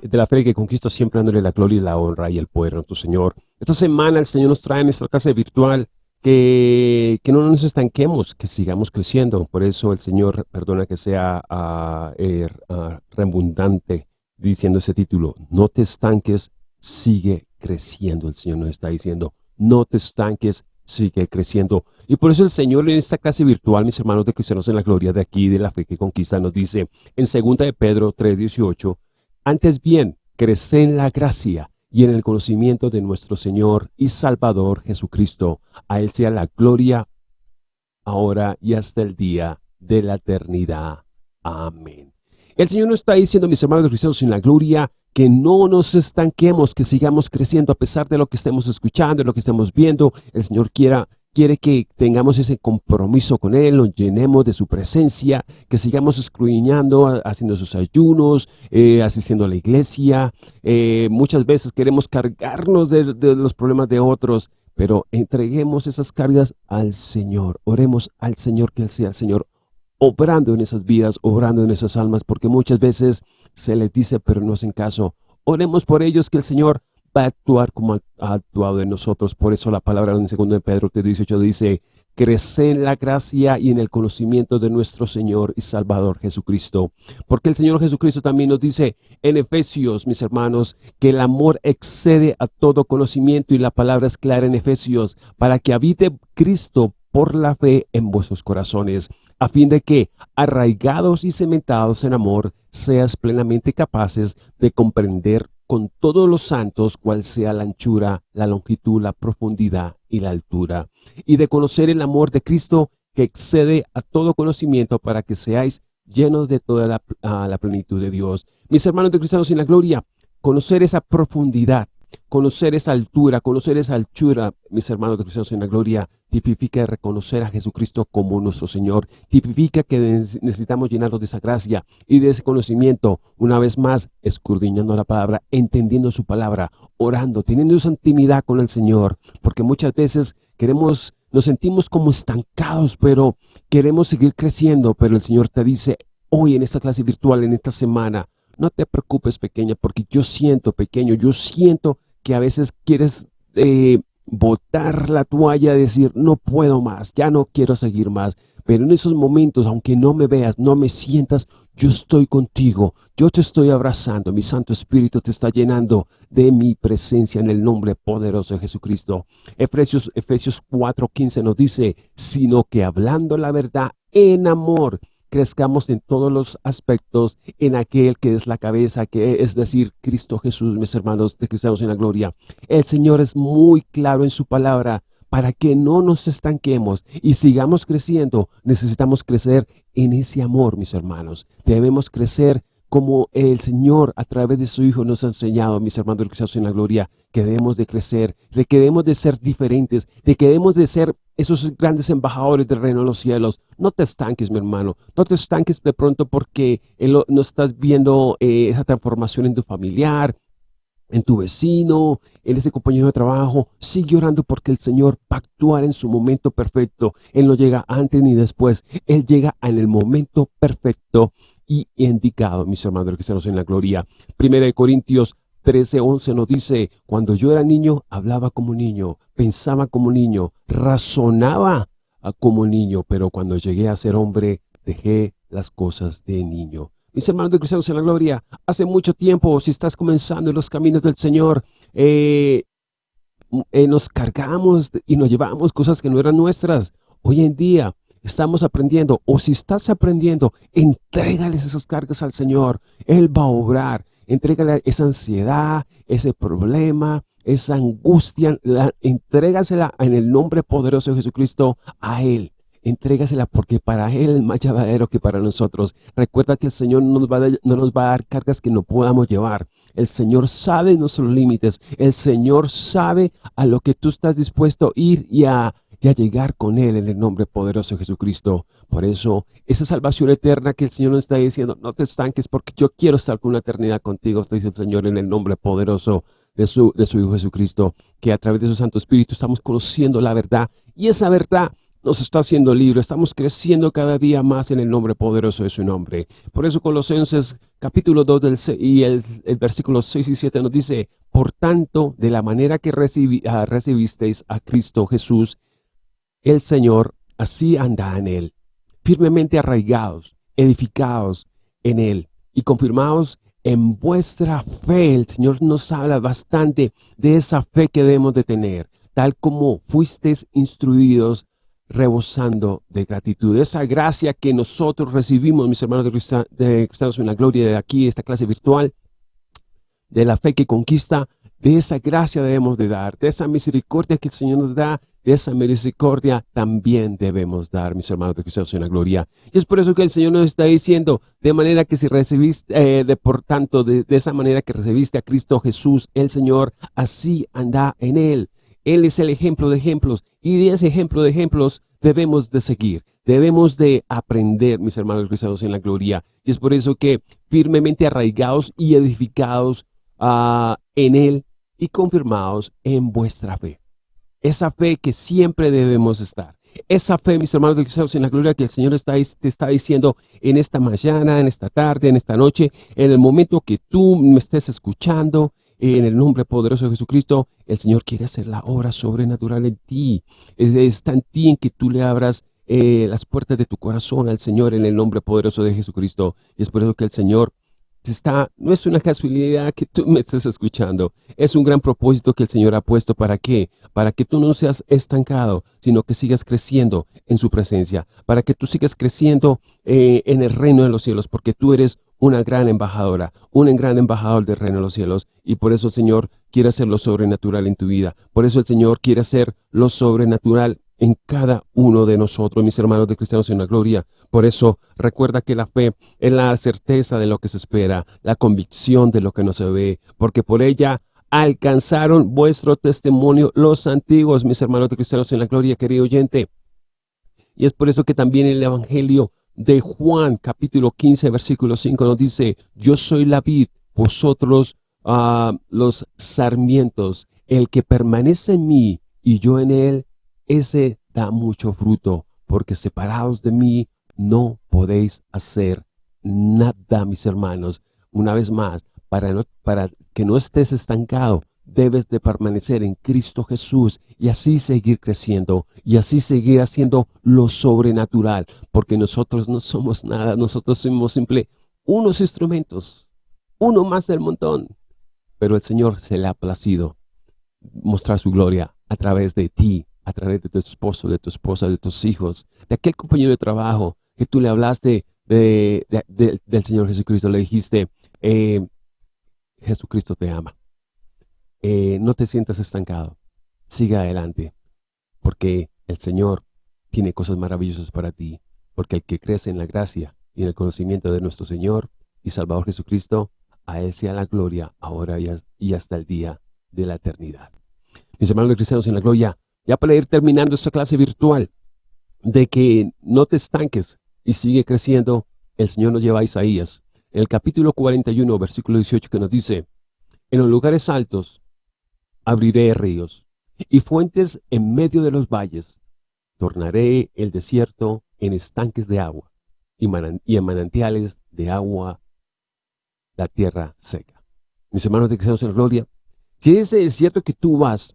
de la fe que conquista siempre dándole la gloria y la honra y el poder a nuestro Señor. Esta semana el Señor nos trae en esta clase virtual que, que no nos estanquemos, que sigamos creciendo. Por eso el Señor perdona que sea uh, uh, redundante diciendo ese título. No te estanques, sigue creciendo. El Señor nos está diciendo, no te estanques, sigue creciendo. Y por eso el Señor en esta clase virtual, mis hermanos de cristianos en la gloria de aquí, de la fe que conquista, nos dice en 2 de Pedro 3.18, antes bien, crece en la gracia y en el conocimiento de nuestro Señor y Salvador Jesucristo. A Él sea la gloria ahora y hasta el día de la eternidad. Amén. El Señor nos está diciendo, mis hermanos cristianos en la gloria, que no nos estanquemos, que sigamos creciendo a pesar de lo que estemos escuchando, de lo que estemos viendo. El Señor quiera, quiere que tengamos ese compromiso con Él, nos llenemos de su presencia, que sigamos escruñando, haciendo sus ayunos, eh, asistiendo a la iglesia. Eh, muchas veces queremos cargarnos de, de los problemas de otros, pero entreguemos esas cargas al Señor. Oremos al Señor, que Él sea el Señor obrando en esas vidas, obrando en esas almas, porque muchas veces se les dice, pero no hacen caso. Oremos por ellos que el Señor va a actuar como ha actuado en nosotros. Por eso la palabra en 2 de Pedro 18 dice, crece en la gracia y en el conocimiento de nuestro Señor y Salvador Jesucristo. Porque el Señor Jesucristo también nos dice en Efesios, mis hermanos, que el amor excede a todo conocimiento y la palabra es clara en Efesios, para que habite Cristo por la fe en vuestros corazones, a fin de que, arraigados y cementados en amor, seas plenamente capaces de comprender con todos los santos cuál sea la anchura, la longitud, la profundidad y la altura, y de conocer el amor de Cristo que excede a todo conocimiento para que seáis llenos de toda la, la plenitud de Dios. Mis hermanos de cristianos en la gloria, conocer esa profundidad, Conocer esa altura, conocer esa altura, mis hermanos de cristianos en la gloria, tipifica reconocer a Jesucristo como nuestro Señor. Tipifica que necesitamos llenarnos de esa gracia y de ese conocimiento, una vez más, escudriñando la palabra, entendiendo su palabra, orando, teniendo esa intimidad con el Señor. Porque muchas veces queremos, nos sentimos como estancados, pero queremos seguir creciendo. Pero el Señor te dice, hoy en esta clase virtual, en esta semana, no te preocupes pequeña, porque yo siento pequeño, yo siento que a veces quieres eh, botar la toalla, decir, no puedo más, ya no quiero seguir más. Pero en esos momentos, aunque no me veas, no me sientas, yo estoy contigo, yo te estoy abrazando, mi Santo Espíritu te está llenando de mi presencia en el nombre poderoso de Jesucristo. Efesios, Efesios 4.15 nos dice, sino que hablando la verdad en amor, crezcamos en todos los aspectos en aquel que es la cabeza, que es decir, Cristo Jesús, mis hermanos de cristianos en la gloria. El Señor es muy claro en su palabra para que no nos estanquemos y sigamos creciendo. Necesitamos crecer en ese amor, mis hermanos. Debemos crecer como el Señor a través de su Hijo nos ha enseñado, mis hermanos de cristianos en la gloria, que debemos de crecer, de que debemos de ser diferentes, de que debemos de ser esos grandes embajadores del reino de los cielos. No te estanques, mi hermano. No te estanques de pronto porque no estás viendo eh, esa transformación en tu familiar, en tu vecino, en ese compañero de trabajo. Sigue orando porque el Señor va a actuar en su momento perfecto. Él no llega antes ni después. Él llega en el momento perfecto y indicado, mis hermanos que estamos en la gloria. Primera de Corintios 13:11 nos dice, cuando yo era niño, hablaba como niño, pensaba como niño, razonaba como niño, pero cuando llegué a ser hombre, dejé las cosas de niño. Mis hermanos de cristianos en la gloria, hace mucho tiempo, si estás comenzando en los caminos del Señor, eh, eh, nos cargamos y nos llevamos cosas que no eran nuestras. Hoy en día estamos aprendiendo, o si estás aprendiendo, entrégales esos cargos al Señor. Él va a obrar. Entrégale esa ansiedad, ese problema, esa angustia, la, entrégasela en el nombre poderoso de Jesucristo a Él. Entrégasela porque para Él es más llevadero que para nosotros. Recuerda que el Señor no nos, va a, no nos va a dar cargas que no podamos llevar. El Señor sabe nuestros límites. El Señor sabe a lo que tú estás dispuesto a ir y a y a llegar con Él en el nombre poderoso de Jesucristo. Por eso, esa salvación eterna que el Señor nos está diciendo, no te estanques porque yo quiero estar con una eternidad contigo, dice el Señor en el nombre poderoso de su, de su Hijo Jesucristo, que a través de su Santo Espíritu estamos conociendo la verdad y esa verdad nos está haciendo libre. Estamos creciendo cada día más en el nombre poderoso de su nombre. Por eso Colosenses capítulo 2 del, y el, versículo 6 y 7 nos dice, Por tanto, de la manera que ah, recibisteis a Cristo Jesús, el Señor, así anda en Él, firmemente arraigados, edificados en Él y confirmados en vuestra fe. El Señor nos habla bastante de esa fe que debemos de tener, tal como fuisteis instruidos rebosando de gratitud. Esa gracia que nosotros recibimos, mis hermanos de Cristianos en la Gloria, de aquí, esta clase virtual, de la fe que conquista, de esa gracia debemos de dar, de esa misericordia que el Señor nos da, esa misericordia también debemos dar, mis hermanos de Cristianos en la Gloria. Y es por eso que el Señor nos está diciendo, de manera que si recibiste, eh, de por tanto, de, de esa manera que recibiste a Cristo Jesús, el Señor, así anda en Él. Él es el ejemplo de ejemplos y de ese ejemplo de ejemplos debemos de seguir. Debemos de aprender, mis hermanos cristianos en la gloria. Y es por eso que firmemente arraigados y edificados uh, en Él y confirmados en vuestra fe. Esa fe que siempre debemos estar. Esa fe, mis hermanos cristianos en la gloria, que el Señor está, te está diciendo en esta mañana, en esta tarde, en esta noche, en el momento que tú me estés escuchando, en el nombre poderoso de Jesucristo, el Señor quiere hacer la obra sobrenatural en ti. Está en ti en que tú le abras eh, las puertas de tu corazón al Señor en el nombre poderoso de Jesucristo. Y es por eso que el Señor está, no es una casualidad que tú me estés escuchando, es un gran propósito que el Señor ha puesto para qué, para que tú no seas estancado, sino que sigas creciendo en su presencia, para que tú sigas creciendo eh, en el reino de los cielos, porque tú eres una gran embajadora, un gran embajador del reino de los cielos. Y por eso el Señor quiere hacer lo sobrenatural en tu vida. Por eso el Señor quiere hacer lo sobrenatural en cada uno de nosotros, mis hermanos de cristianos en la gloria. Por eso recuerda que la fe es la certeza de lo que se espera, la convicción de lo que no se ve, porque por ella alcanzaron vuestro testimonio los antiguos, mis hermanos de cristianos en la gloria, querido oyente. Y es por eso que también el Evangelio de Juan capítulo 15 versículo 5 nos dice, yo soy la vid, vosotros uh, los sarmientos, el que permanece en mí y yo en él, ese da mucho fruto, porque separados de mí no podéis hacer nada, mis hermanos. Una vez más, para, no, para que no estés estancado, debes de permanecer en Cristo Jesús y así seguir creciendo y así seguir haciendo lo sobrenatural, porque nosotros no somos nada, nosotros somos simple unos instrumentos, uno más del montón. Pero el Señor se le ha placido mostrar su gloria a través de ti, a través de tu esposo, de tu esposa, de tus hijos, de aquel compañero de trabajo que tú le hablaste de, del Señor Jesucristo, le dijiste, eh, Jesucristo te ama. Eh, no te sientas estancado. Siga adelante, porque el Señor tiene cosas maravillosas para ti, porque el que crece en la gracia y en el conocimiento de nuestro Señor y Salvador Jesucristo, a Él sea la gloria ahora y hasta el día de la eternidad. Mis hermanos cristianos en la gloria, ya para ir terminando esta clase virtual, de que no te estanques y sigue creciendo, el Señor nos lleva a Isaías, en el capítulo 41, versículo 18, que nos dice, en los lugares altos abriré ríos y fuentes en medio de los valles. Tornaré el desierto en estanques de agua y, en manantiales de agua la tierra seca. Mis hermanos de Cristianos en Gloria, si ese desierto que tú vas,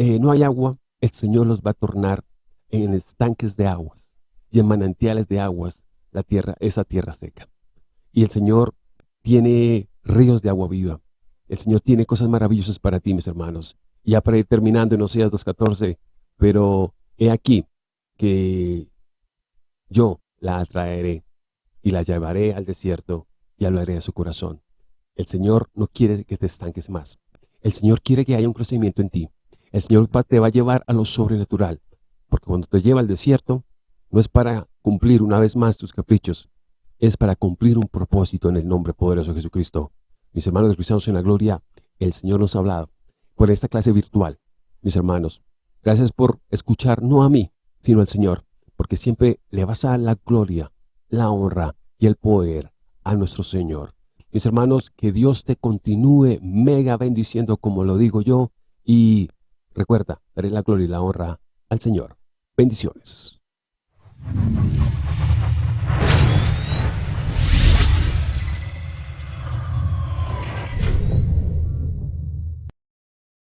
eh, no hay agua, el Señor los va a tornar en estanques de aguas y en manantiales de aguas la tierra, esa tierra seca. Y el Señor tiene ríos de agua viva el Señor tiene cosas maravillosas para ti, mis hermanos. Ya para ir terminando en Oseas 2.14, pero he aquí que yo la atraeré y la llevaré al desierto y hablaré a su corazón. El Señor no quiere que te estanques más. El Señor quiere que haya un crecimiento en ti. El Señor te va a llevar a lo sobrenatural. Porque cuando te lleva al desierto, no es para cumplir una vez más tus caprichos. Es para cumplir un propósito en el nombre poderoso de Jesucristo. Mis hermanos cristianos en la gloria, el Señor nos ha hablado por esta clase virtual. Mis hermanos, gracias por escuchar no a mí, sino al Señor, porque siempre le vas a la gloria, la honra y el poder a nuestro Señor. Mis hermanos, que Dios te continúe mega bendiciendo como lo digo yo y recuerda, daré la gloria y la honra al Señor. Bendiciones.